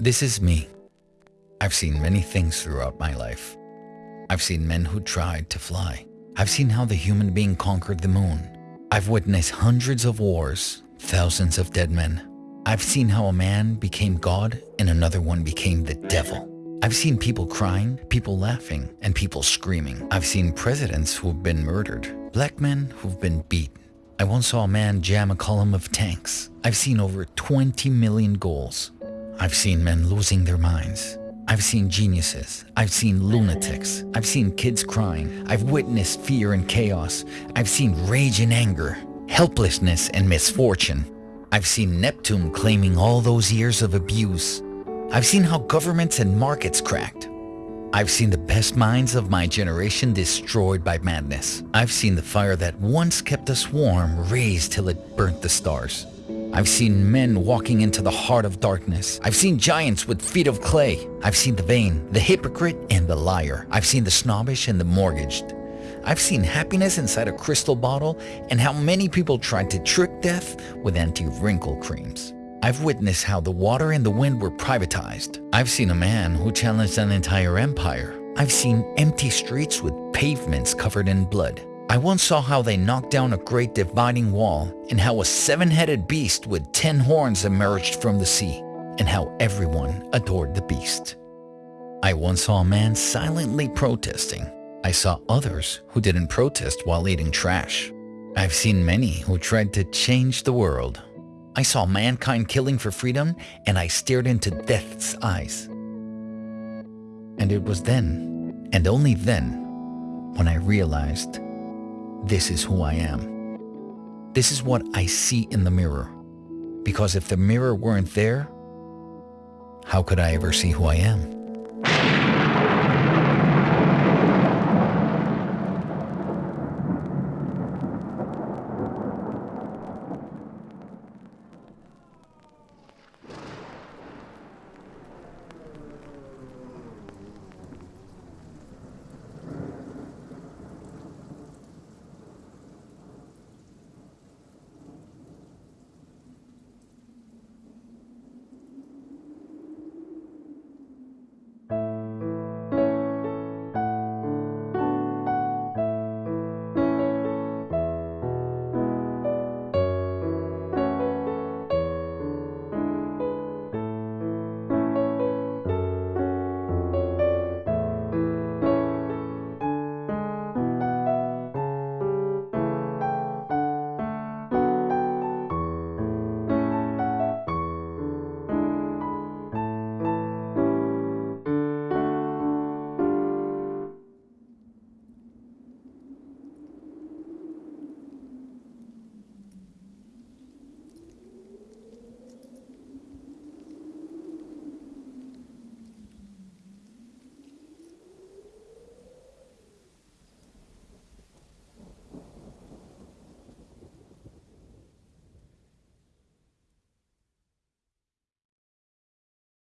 This is me. I've seen many things throughout my life. I've seen men who tried to fly. I've seen how the human being conquered the moon. I've witnessed hundreds of wars, thousands of dead men. I've seen how a man became God and another one became the devil. I've seen people crying, people laughing, and people screaming. I've seen presidents who've been murdered, black men who've been beat. I once saw a man jam a column of tanks. I've seen over 20 million goals. I've seen men losing their minds. I've seen geniuses. I've seen lunatics. I've seen kids crying. I've witnessed fear and chaos. I've seen rage and anger, helplessness and misfortune. I've seen Neptune claiming all those years of abuse. I've seen how governments and markets cracked. I've seen the best minds of my generation destroyed by madness. I've seen the fire that once kept us warm raised till it burnt the stars. I've seen men walking into the heart of darkness. I've seen giants with feet of clay. I've seen the vain, the hypocrite, and the liar. I've seen the snobbish and the mortgaged. I've seen happiness inside a crystal bottle and how many people tried to trick death with anti-wrinkle creams. I've witnessed how the water and the wind were privatized. I've seen a man who challenged an entire empire. I've seen empty streets with pavements covered in blood. I once saw how they knocked down a great dividing wall and how a seven-headed beast with ten horns emerged from the sea and how everyone adored the beast. I once saw a man silently protesting. I saw others who didn't protest while eating trash. I've seen many who tried to change the world I saw mankind killing for freedom and I stared into death's eyes. And it was then, and only then, when I realized this is who I am. This is what I see in the mirror. Because if the mirror weren't there, how could I ever see who I am?